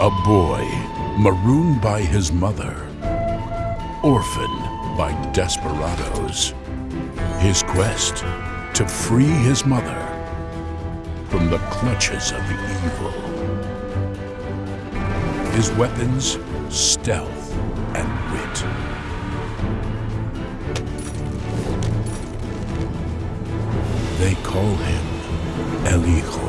A boy marooned by his mother, orphaned by desperados. His quest to free his mother from the clutches of evil. His weapons, stealth and wit. They call him El Hijo.